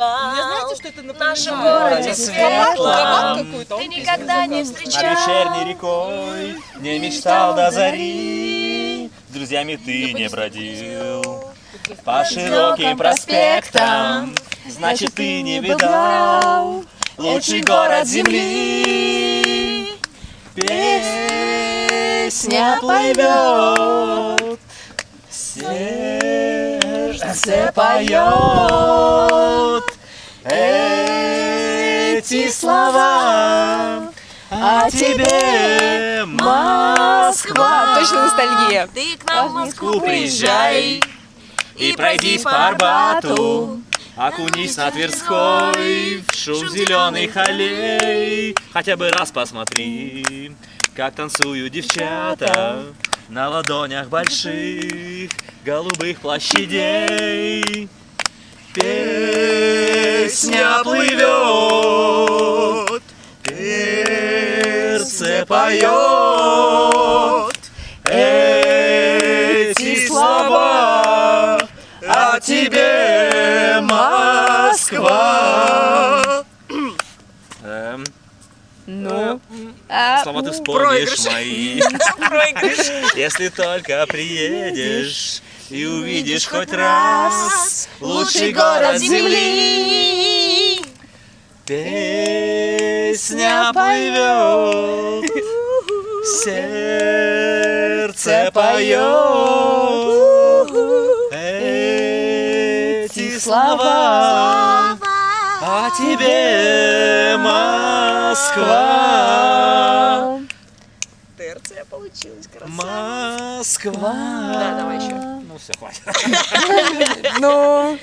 Не знаете, что это В нашем напоминает? городе? Какой-то. он Ты никогда не заказывал. Над встречал вечерней рекой не мечтал до зари, С друзьями ты не бродил. По широким проспектам, значит ты не видал Лучший город земли. Песня плывет, сердце поет слова о тебе, Москва. Точно ностальгия. Ты к нам в Москву приезжай и пройдись по Арбату. Окунись на Тверской в шум зеленых аллей. Хотя бы раз посмотри, как танцуют девчата на ладонях больших голубых площадей. Песня плывет, сердце поет. Эти слова о тебе, Москва. Эм, Ну, а, слова ты вспомнишь мои, если только приедешь и увидишь хоть раз лучший город земли. Песня плывет, сердце поет эти слова о тебе, Москва. Терция получилась красиво. Москва. Да, давай еще. Ну все, хватит. Ну,